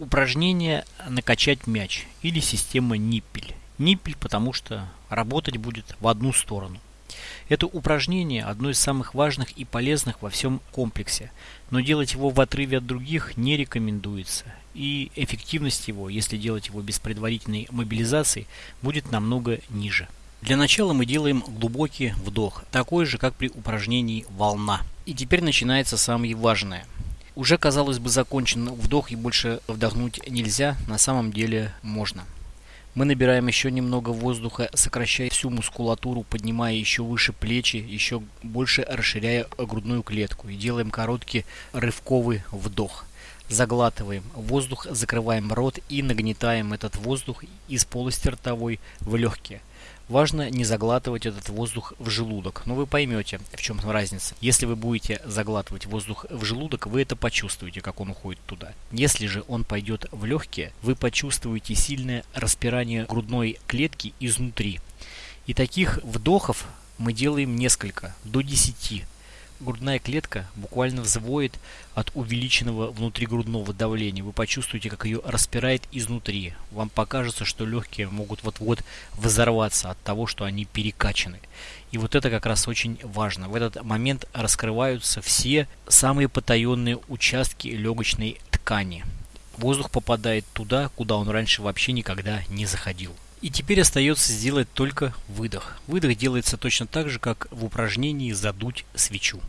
Упражнение «Накачать мяч» или система Ниппель. Ниппель, потому что работать будет в одну сторону. Это упражнение одно из самых важных и полезных во всем комплексе, но делать его в отрыве от других не рекомендуется. И эффективность его, если делать его без предварительной мобилизации, будет намного ниже. Для начала мы делаем глубокий вдох, такой же, как при упражнении «Волна». И теперь начинается самое важное – уже, казалось бы, закончен вдох и больше вдохнуть нельзя, на самом деле можно. Мы набираем еще немного воздуха, сокращая всю мускулатуру, поднимая еще выше плечи, еще больше расширяя грудную клетку и делаем короткий рывковый вдох. Заглатываем воздух, закрываем рот и нагнетаем этот воздух из полости ртовой в легкие. Важно не заглатывать этот воздух в желудок. Но вы поймете, в чем разница. Если вы будете заглатывать воздух в желудок, вы это почувствуете, как он уходит туда. Если же он пойдет в легкие, вы почувствуете сильное распирание грудной клетки изнутри. И таких вдохов мы делаем несколько, до 10 грудная клетка буквально взвоет от увеличенного внутригрудного давления. Вы почувствуете, как ее распирает изнутри. Вам покажется, что легкие могут вот-вот взорваться от того, что они перекачаны. И вот это как раз очень важно. В этот момент раскрываются все самые потаенные участки легочной ткани. Воздух попадает туда, куда он раньше вообще никогда не заходил. И теперь остается сделать только выдох. Выдох делается точно так же, как в упражнении задуть свечу.